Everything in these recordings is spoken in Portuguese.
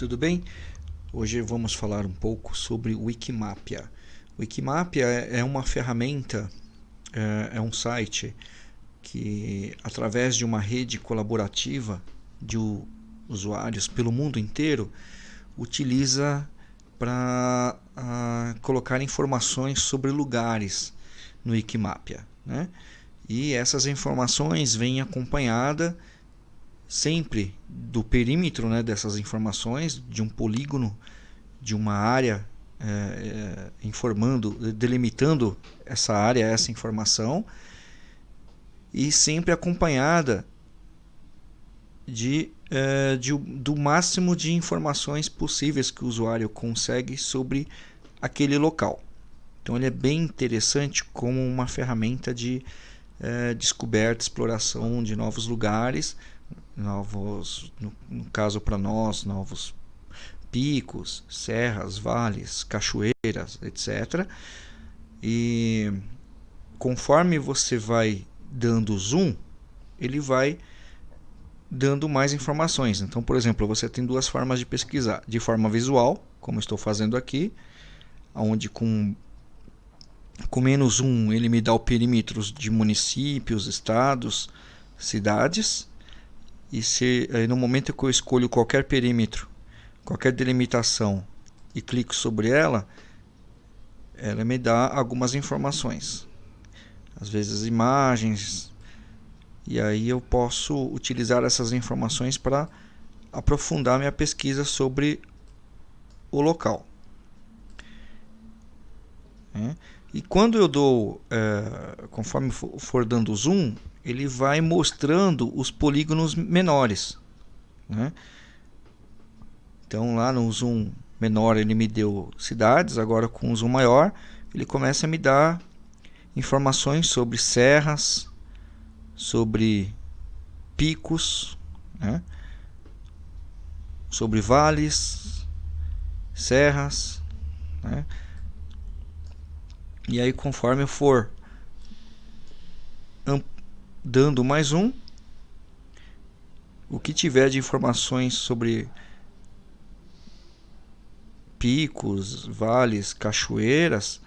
tudo bem? Hoje vamos falar um pouco sobre Wikimapia. Wikimapia é uma ferramenta, é, é um site que, através de uma rede colaborativa de usuários pelo mundo inteiro, utiliza para colocar informações sobre lugares no Wikimapia. Né? E essas informações vêm acompanhadas sempre do perímetro né, dessas informações, de um polígono, de uma área é, é, informando, delimitando essa área, essa informação, e sempre acompanhada de, é, de, do máximo de informações possíveis que o usuário consegue sobre aquele local. Então ele é bem interessante como uma ferramenta de descoberta, exploração de novos lugares, novos, no, no caso para nós, novos picos, serras, vales, cachoeiras, etc. E conforme você vai dando zoom, ele vai dando mais informações. Então, por exemplo, você tem duas formas de pesquisar: de forma visual, como estou fazendo aqui, onde com com menos um ele me dá o perímetro de municípios, estados, cidades e se aí no momento que eu escolho qualquer perímetro, qualquer delimitação e clico sobre ela, ela me dá algumas informações. Às vezes imagens. E aí eu posso utilizar essas informações para aprofundar minha pesquisa sobre o local. É. E quando eu dou, é, conforme for dando zoom, ele vai mostrando os polígonos menores. Né? Então lá no zoom menor ele me deu cidades, agora com o zoom maior ele começa a me dar informações sobre serras, sobre picos, né? sobre vales, serras. Né? E aí conforme eu for dando mais um. O que tiver de informações sobre picos, vales, cachoeiras,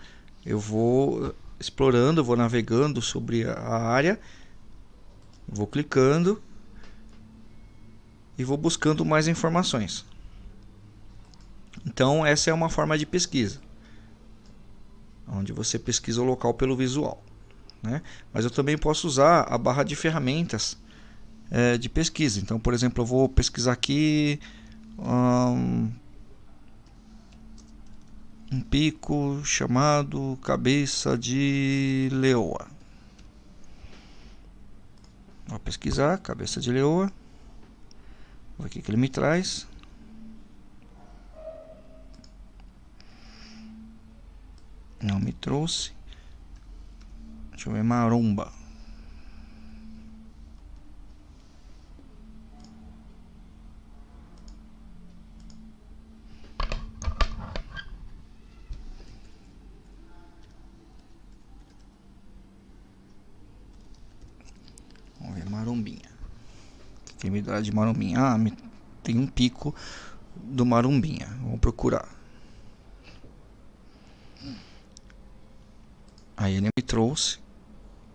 eu vou explorando, vou navegando sobre a área, vou clicando e vou buscando mais informações. Então, essa é uma forma de pesquisa, onde você pesquisa o local pelo visual. Né? Mas eu também posso usar a barra de ferramentas é, de pesquisa. Então, por exemplo, eu vou pesquisar aqui um, um pico chamado Cabeça de Leoa. Vou pesquisar Cabeça de Leoa. Vou o que ele me traz. Não me trouxe. Deixa eu ver, maromba. Vamos ver, marombinha. De marombinha? Ah, tem um pico do marombinha. Vamos procurar. Aí ele me trouxe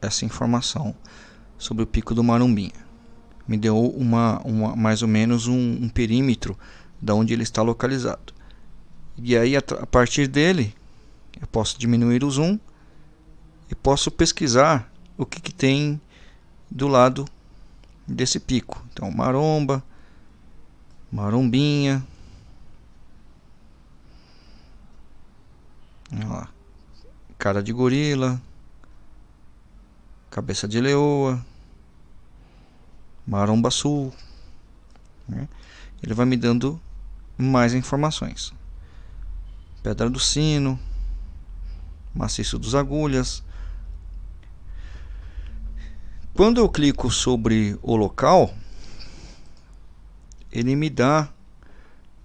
essa informação sobre o pico do Marumbinha. Me deu uma, uma mais ou menos um, um perímetro da onde ele está localizado. E aí a, a partir dele eu posso diminuir o zoom e posso pesquisar o que, que tem do lado desse pico. Então maromba, marombinha, olha lá, cara de gorila, cabeça de leoa, maromba sul. Né? Ele vai me dando mais informações. Pedra do Sino, Maciço dos Agulhas. Quando eu clico sobre o local, ele me dá,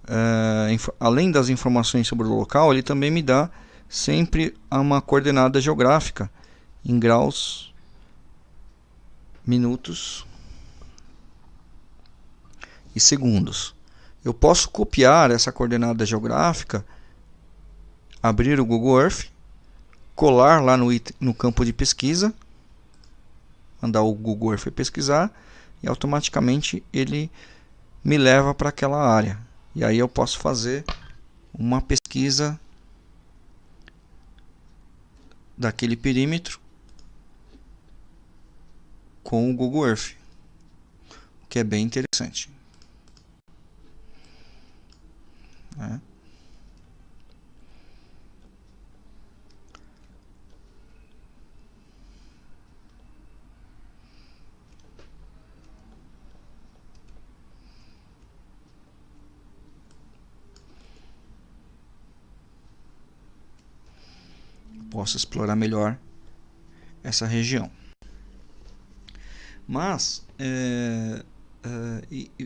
uh, além das informações sobre o local, ele também me dá sempre uma coordenada geográfica em graus minutos e segundos. eu posso copiar essa coordenada geográfica, abrir o Google Earth, colar lá no, no campo de pesquisa, mandar o Google Earth pesquisar e automaticamente ele me leva para aquela área. E aí eu posso fazer uma pesquisa daquele perímetro com o Google Earth, o que é bem interessante. É. Posso explorar melhor essa região. Mas é, é,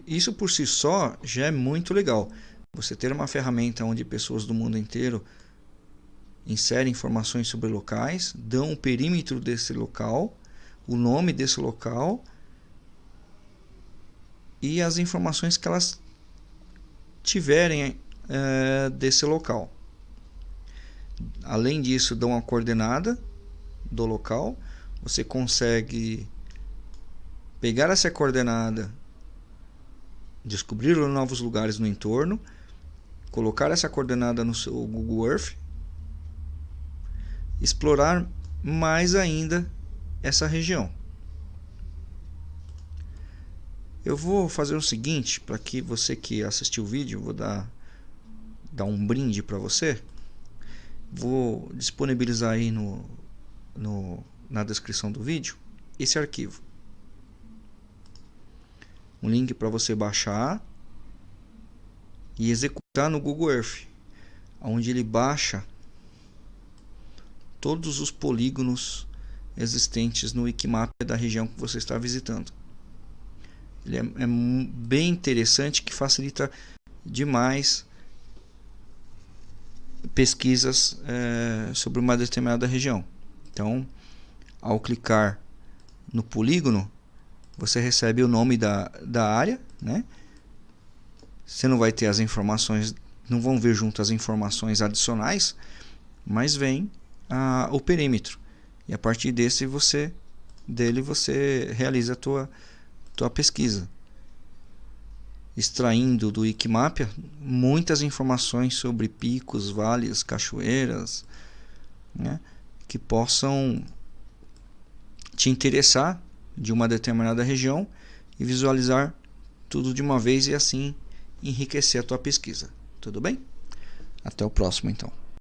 isso por si só já é muito legal. Você ter uma ferramenta onde pessoas do mundo inteiro inserem informações sobre locais, dão o perímetro desse local, o nome desse local e as informações que elas tiverem é, desse local. Além disso, dão a coordenada do local. Você consegue pegar essa coordenada, descobrir novos lugares no entorno, colocar essa coordenada no seu Google Earth, explorar mais ainda essa região. Eu vou fazer o seguinte, para que você que assistiu o vídeo, vou dar, dar um brinde para você. Vou disponibilizar aí no, no, na descrição do vídeo esse arquivo um link para você baixar e executar no Google Earth, onde ele baixa todos os polígonos existentes no Wikimap da região que você está visitando. Ele é, é bem interessante que facilita demais pesquisas é, sobre uma determinada região. Então, ao clicar no polígono, você recebe o nome da, da área, né? Você não vai ter as informações, não vão ver junto as informações adicionais, mas vem a, o perímetro. E a partir desse você dele você realiza a tua tua pesquisa. Extraindo do Wikimapia muitas informações sobre picos, vales, cachoeiras, né, que possam te interessar de uma determinada região e visualizar tudo de uma vez e assim enriquecer a tua pesquisa. Tudo bem? Até o próximo então.